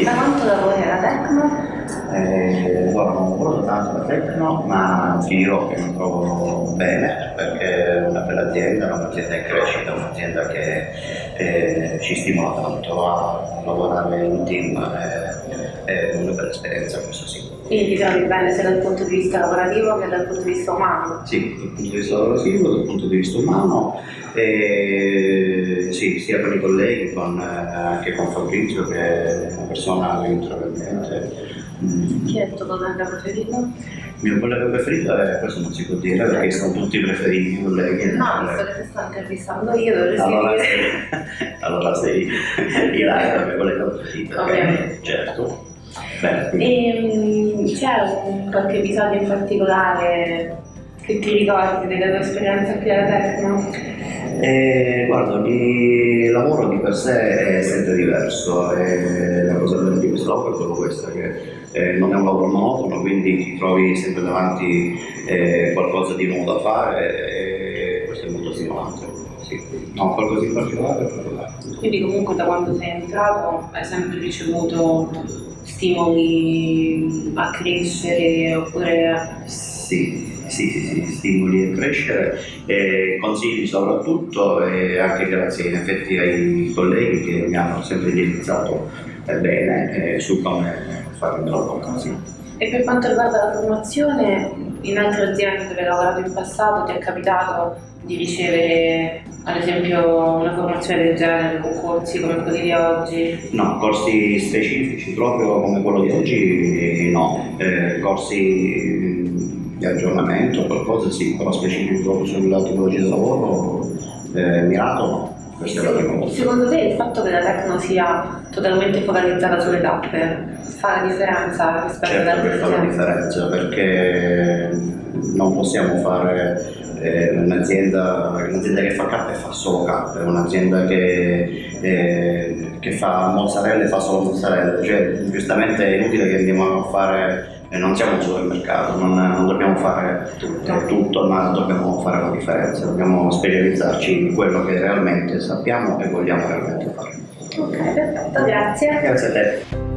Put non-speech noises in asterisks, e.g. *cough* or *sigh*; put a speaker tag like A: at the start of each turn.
A: Sì.
B: Da quanto lavori alla Tecno?
A: Eh, guarda, non lavoro tanto da Tecno, ma ti dirò che mi trovo bene perché è una bella azienda, è un'azienda in crescita, un'azienda che eh, ci stimola tanto a lavorare in team, eh, è una bella esperienza questo sì.
B: Quindi ti trovi bene sia dal punto di vista lavorativo che dal punto di vista umano?
A: Sì, dal punto di vista lavorativo, dal punto di vista umano, e, sì, sia con i colleghi, con, eh, anche con Fabrizio che è una persona trovo bene. Mm.
B: Chi è il tuo collega preferito?
A: Il mio collega preferito è questo non si può dire perché sono tutti preferiti i colleghi.
B: No, visto che ti sto intervistando io, dovresti
A: Allora
B: dire.
A: sei, *laughs* allora sei Ilaria, la mia collega preferita.
B: Ovviamente.
A: Certo. Beh,
B: E, c'è un qualche episodio in particolare che ti ricordi della tua esperienza qui alla Tecno?
A: Eh, guarda, il lavoro di per sé è sempre diverso e la cosa bella di questo lavoro è proprio questa, che eh, non è un lavoro monotono, quindi ti trovi sempre davanti eh, qualcosa di nuovo da fare e questo è molto stimolante. Sì. No, qualcosa in particolare?
B: Quindi comunque da quando sei entrato hai sempre ricevuto stimoli a crescere oppure.
A: Sì, sì, stimoli a crescere, e consigli soprattutto e anche grazie in effetti ai colleghi che mi hanno sempre indirizzato eh, bene eh, su come fare il lavoro. Sì.
B: E per quanto riguarda la formazione, in altre aziende dove hai lavorato in passato ti è capitato di ricevere ad esempio una formazione del genere con corsi come quelli di oggi?
A: No, corsi specifici proprio come quello di oggi no, Eh, corsi mh, di aggiornamento, qualcosa sì, però specifico sulla tipologia di lavoro eh, mirato no, questa è la prima volta.
B: Secondo te il fatto che la Tecno sia totalmente focalizzata sulle tappe fa la differenza rispetto
A: Certo
B: altre
A: che fa la
B: aziende?
A: differenza perché non possiamo fare eh, un'azienda, un'azienda che fa K e fa solo K, è un'azienda che, eh, che fa mozzarella e fa solo mozzarella, cioè giustamente è inutile che andiamo a fare, eh, non siamo un supermercato, non, non dobbiamo fare eh, tutto, ma dobbiamo fare la differenza, dobbiamo specializzarci in quello che realmente sappiamo e vogliamo realmente fare.
B: Ok, perfetto, grazie.
A: Grazie a te.